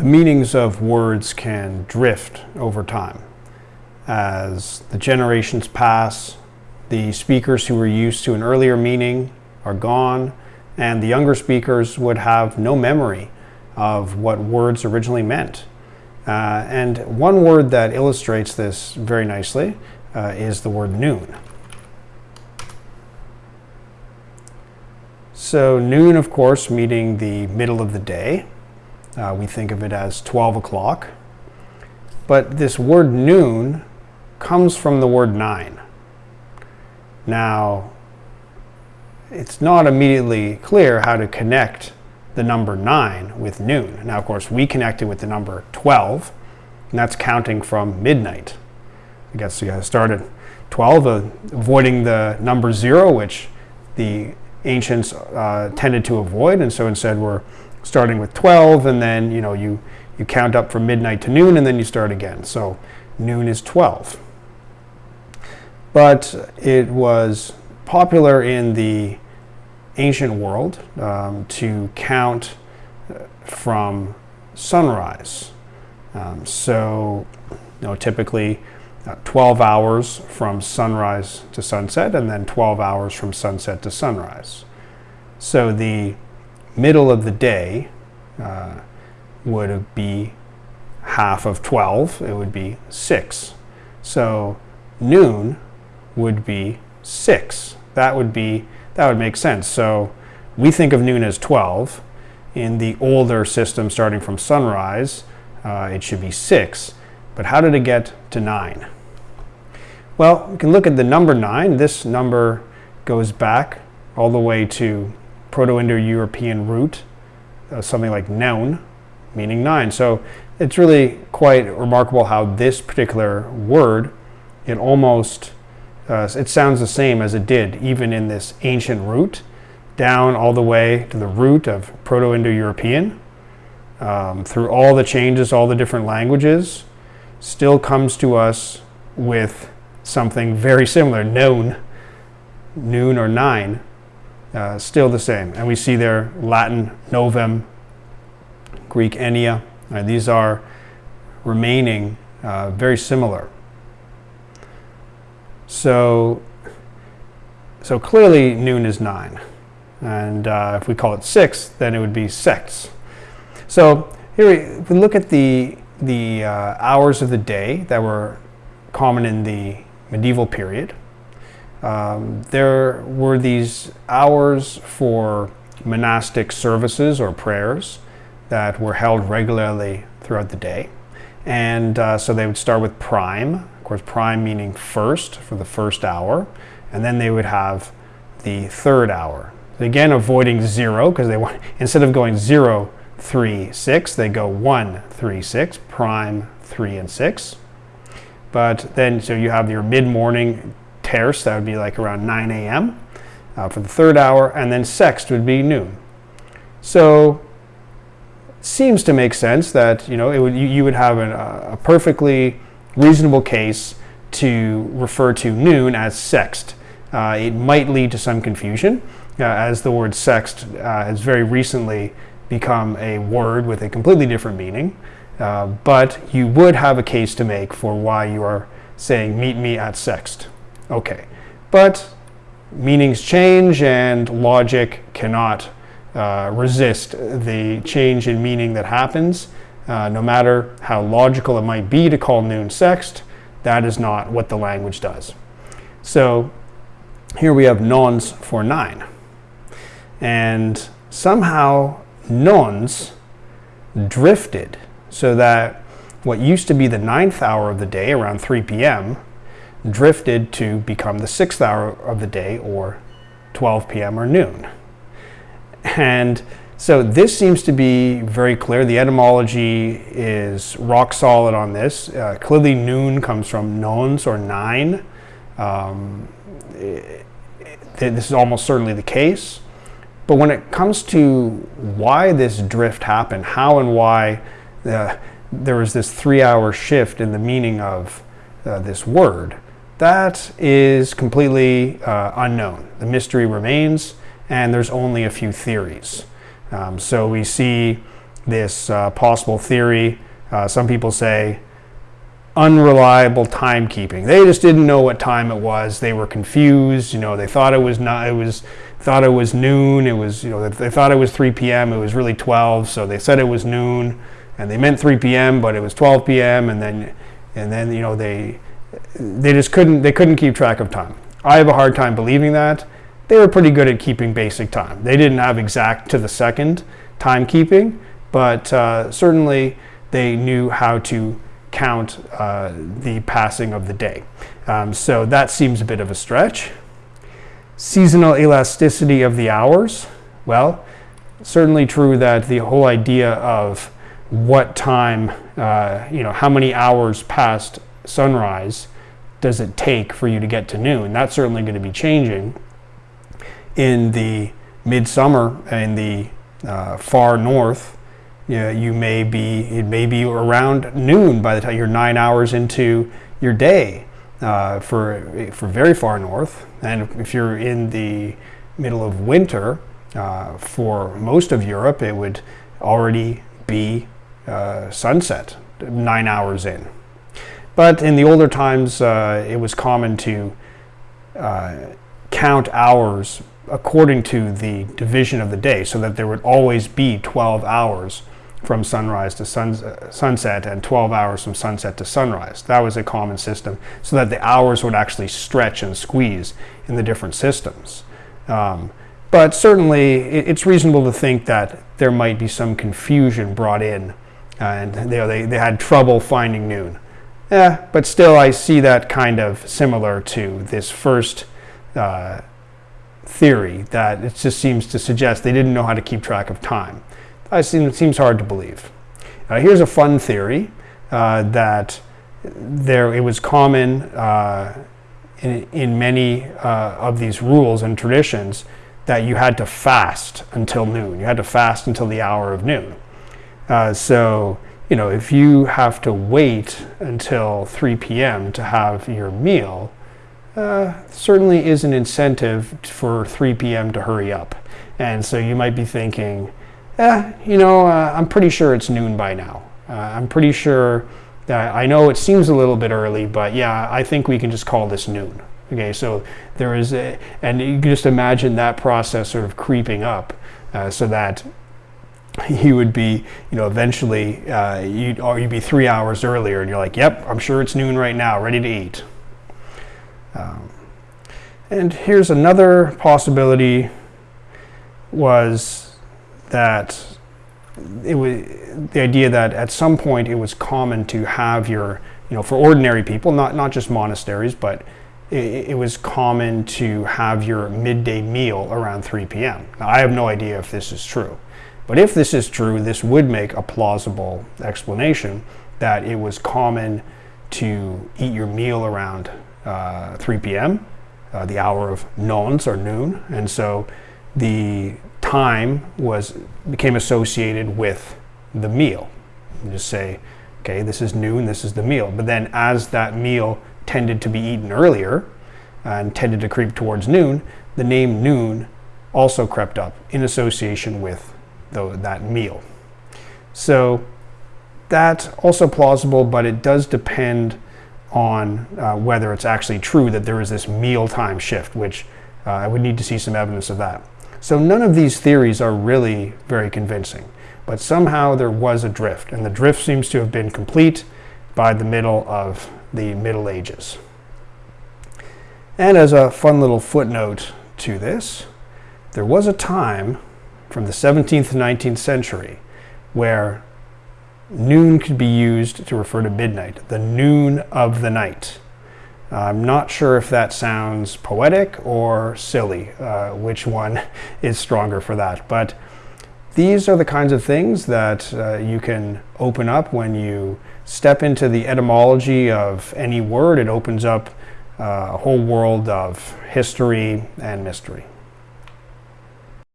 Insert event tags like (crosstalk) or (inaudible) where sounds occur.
the meanings of words can drift over time. As the generations pass, the speakers who were used to an earlier meaning are gone, and the younger speakers would have no memory of what words originally meant. Uh, and one word that illustrates this very nicely uh, is the word noon. So noon, of course, meaning the middle of the day. Uh, we think of it as 12 o'clock. But this word noon comes from the word nine. Now, it's not immediately clear how to connect the number 9 with noon. Now, of course, we connect it with the number 12, and that's counting from midnight. I guess you guys started 12, uh, avoiding the number 0, which the ancients uh, tended to avoid, and so instead we're starting with 12, and then you know you, you count up from midnight to noon, and then you start again. So noon is 12. But it was popular in the ancient world um, to count uh, from sunrise. Um, so, you know, typically uh, 12 hours from sunrise to sunset, and then 12 hours from sunset to sunrise. So the middle of the day uh, would be half of 12, it would be 6. So noon would be 6. That would be that would make sense. So we think of noon as 12. In the older system, starting from sunrise, uh, it should be 6. But how did it get to 9? Well, we can look at the number 9. This number goes back all the way to Proto-Indo-European root, uh, something like noun, meaning 9. So it's really quite remarkable how this particular word, it almost uh, it sounds the same as it did even in this ancient root, down all the way to the root of Proto-Indo-European, um, through all the changes, all the different languages, still comes to us with something very similar, known, noon or nine, uh, still the same. And we see there Latin novem, Greek ennea. Uh, these are remaining uh, very similar. So, so clearly noon is 9. And uh, if we call it 6, then it would be sex. So here we, we look at the, the uh, hours of the day that were common in the medieval period, um, there were these hours for monastic services or prayers that were held regularly throughout the day. And uh, so they would start with prime, of course, prime meaning first for the first hour, and then they would have the third hour. Again, avoiding zero because they want (laughs) instead of going zero, three, six, they go one, three, six, prime, three, and six. But then, so you have your mid-morning terce, that would be like around 9 a.m. Uh, for the third hour, and then sext would be noon. So seems to make sense that you know it would you, you would have an, a perfectly reasonable case to refer to noon as sext. Uh, it might lead to some confusion, uh, as the word sext uh, has very recently become a word with a completely different meaning. Uh, but you would have a case to make for why you are saying meet me at sext. Okay, but meanings change and logic cannot uh, resist the change in meaning that happens. Uh, no matter how logical it might be to call noon sext, that is not what the language does. So here we have nones for nine. And somehow nones drifted so that what used to be the ninth hour of the day around 3 p.m. drifted to become the sixth hour of the day or 12 p.m. or noon. And so this seems to be very clear. The etymology is rock solid on this. Uh, clearly noon comes from nones or nine. Um, it, it, this is almost certainly the case. But when it comes to why this drift happened, how and why uh, there was this three hour shift in the meaning of uh, this word, that is completely uh, unknown. The mystery remains and there's only a few theories. Um, so we see this uh, possible theory. Uh, some people say unreliable timekeeping. They just didn't know what time it was. They were confused. You know, they thought it was not. It was thought it was noon. It was you know they thought it was 3 p.m. It was really 12. So they said it was noon, and they meant 3 p.m. But it was 12 p.m. And then and then you know they they just couldn't they couldn't keep track of time. I have a hard time believing that. They were pretty good at keeping basic time. They didn't have exact to the second timekeeping, but uh, certainly they knew how to count uh, the passing of the day. Um, so that seems a bit of a stretch. Seasonal elasticity of the hours. Well, certainly true that the whole idea of what time, uh, you know, how many hours past sunrise does it take for you to get to noon? That's certainly going to be changing in the midsummer in the uh, far north you, know, you may be it may be around noon by the time you're nine hours into your day uh, for for very far north, and if you're in the middle of winter uh, for most of Europe, it would already be uh, sunset nine hours in. But in the older times, uh, it was common to uh, count hours according to the division of the day, so that there would always be 12 hours from sunrise to sun, uh, sunset and 12 hours from sunset to sunrise. That was a common system so that the hours would actually stretch and squeeze in the different systems. Um, but certainly it, it's reasonable to think that there might be some confusion brought in and they, they, they had trouble finding noon. Yeah, but still I see that kind of similar to this first uh, theory that it just seems to suggest they didn't know how to keep track of time. I seem it seems hard to believe. Uh, here's a fun theory uh, that there it was common uh, in, in many uh, of these rules and traditions that you had to fast until noon. You had to fast until the hour of noon. Uh, so, you know, if you have to wait until 3 p.m. to have your meal, uh, certainly is an incentive for 3 p.m. to hurry up. And so you might be thinking, eh, you know, uh, I'm pretty sure it's noon by now. Uh, I'm pretty sure that I know it seems a little bit early, but yeah, I think we can just call this noon. Okay, so there is, a, and you can just imagine that process sort of creeping up uh, so that (laughs) you would be, you know, eventually uh, you'd, or you'd be three hours earlier and you're like, yep, I'm sure it's noon right now, ready to eat. Um, and here's another possibility was that it was the idea that at some point it was common to have your, you know, for ordinary people, not, not just monasteries, but it, it was common to have your midday meal around 3 p.m. Now, I have no idea if this is true. But if this is true, this would make a plausible explanation that it was common to eat your meal around uh, 3 p.m., uh, the hour of nones or noon. And so the time was became associated with the meal. You just say, okay, this is noon, this is the meal. But then as that meal tended to be eaten earlier and tended to creep towards noon, the name noon also crept up in association with the, that meal. So that's also plausible, but it does depend on uh, whether it's actually true that there is this mealtime shift, which uh, I would need to see some evidence of that. So none of these theories are really very convincing, but somehow there was a drift, and the drift seems to have been complete by the middle of the Middle Ages. And as a fun little footnote to this, there was a time from the 17th to 19th century where noon could be used to refer to midnight, the noon of the night. I'm not sure if that sounds poetic or silly, uh, which one (laughs) is stronger for that. But these are the kinds of things that uh, you can open up when you step into the etymology of any word. It opens up uh, a whole world of history and mystery.